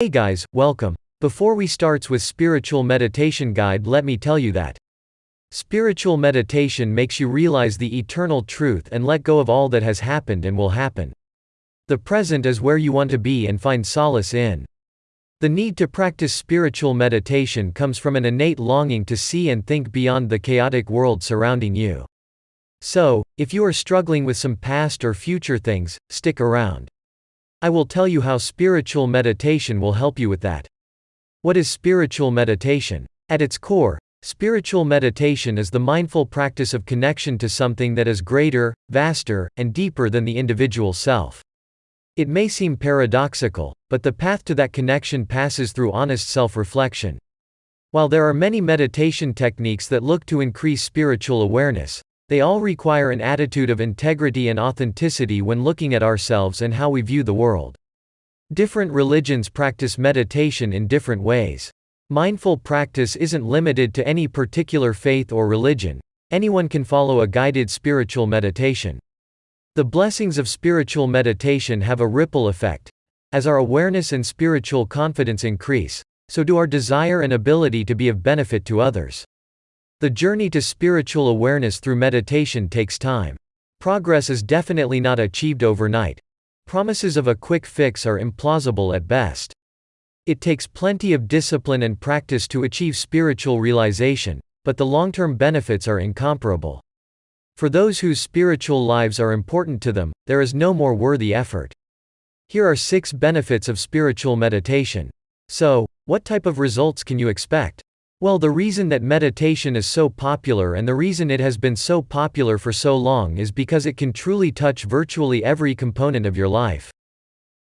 Hey guys, welcome. Before we starts with spiritual meditation guide let me tell you that spiritual meditation makes you realize the eternal truth and let go of all that has happened and will happen. The present is where you want to be and find solace in. The need to practice spiritual meditation comes from an innate longing to see and think beyond the chaotic world surrounding you. So, if you are struggling with some past or future things, stick around. I will tell you how spiritual meditation will help you with that. What is spiritual meditation? At its core, spiritual meditation is the mindful practice of connection to something that is greater, vaster, and deeper than the individual self. It may seem paradoxical, but the path to that connection passes through honest self reflection. While there are many meditation techniques that look to increase spiritual awareness, they all require an attitude of integrity and authenticity when looking at ourselves and how we view the world. Different religions practice meditation in different ways. Mindful practice isn't limited to any particular faith or religion, anyone can follow a guided spiritual meditation. The blessings of spiritual meditation have a ripple effect. As our awareness and spiritual confidence increase, so do our desire and ability to be of benefit to others. The journey to spiritual awareness through meditation takes time. Progress is definitely not achieved overnight. Promises of a quick fix are implausible at best. It takes plenty of discipline and practice to achieve spiritual realization, but the long term benefits are incomparable. For those whose spiritual lives are important to them, there is no more worthy effort. Here are six benefits of spiritual meditation. So, what type of results can you expect? Well, the reason that meditation is so popular and the reason it has been so popular for so long is because it can truly touch virtually every component of your life.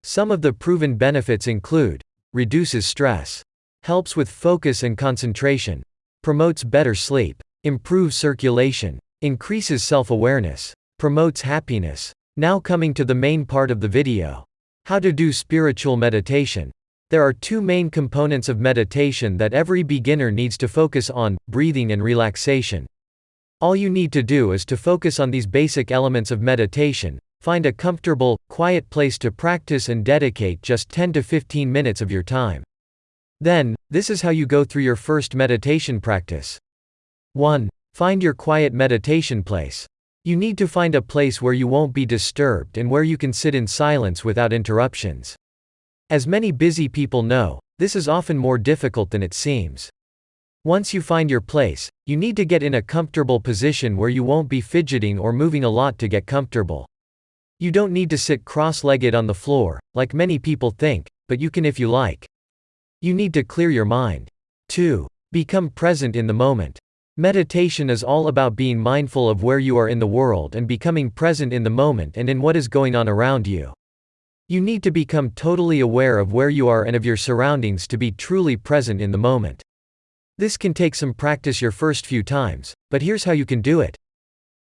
Some of the proven benefits include reduces stress, helps with focus and concentration, promotes better sleep, improves circulation, increases self awareness, promotes happiness. Now, coming to the main part of the video how to do spiritual meditation. There are two main components of meditation that every beginner needs to focus on breathing and relaxation. All you need to do is to focus on these basic elements of meditation, find a comfortable, quiet place to practice and dedicate just 10 to 15 minutes of your time. Then, this is how you go through your first meditation practice. 1. Find your quiet meditation place. You need to find a place where you won't be disturbed and where you can sit in silence without interruptions. As many busy people know, this is often more difficult than it seems. Once you find your place, you need to get in a comfortable position where you won't be fidgeting or moving a lot to get comfortable. You don't need to sit cross legged on the floor, like many people think, but you can if you like. You need to clear your mind. 2. Become present in the moment. Meditation is all about being mindful of where you are in the world and becoming present in the moment and in what is going on around you. You need to become totally aware of where you are and of your surroundings to be truly present in the moment. This can take some practice your first few times, but here's how you can do it.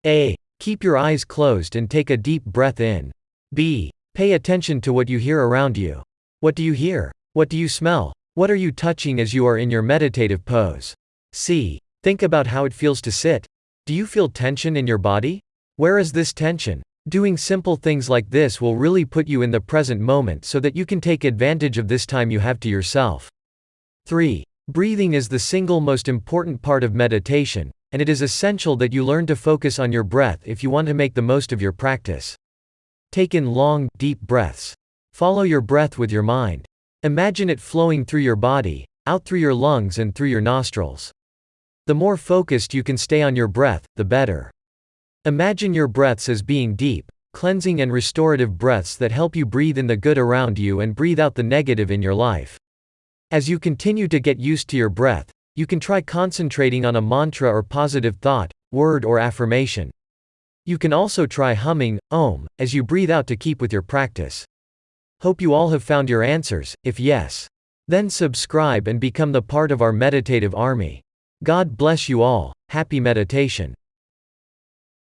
A. Keep your eyes closed and take a deep breath in. B. Pay attention to what you hear around you. What do you hear? What do you smell? What are you touching as you are in your meditative pose? C. Think about how it feels to sit. Do you feel tension in your body? Where is this tension? Doing simple things like this will really put you in the present moment so that you can take advantage of this time you have to yourself. 3. Breathing is the single most important part of meditation, and it is essential that you learn to focus on your breath if you want to make the most of your practice. Take in long, deep breaths. Follow your breath with your mind. Imagine it flowing through your body, out through your lungs and through your nostrils. The more focused you can stay on your breath, the better. Imagine your breaths as being deep, cleansing and restorative breaths that help you breathe in the good around you and breathe out the negative in your life. As you continue to get used to your breath, you can try concentrating on a mantra or positive thought, word or affirmation. You can also try humming, Om, as you breathe out to keep with your practice. Hope you all have found your answers, if yes. Then subscribe and become the part of our meditative army. God bless you all, happy meditation.